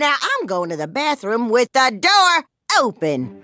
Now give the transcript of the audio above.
Now I'm going to the bathroom with the door open.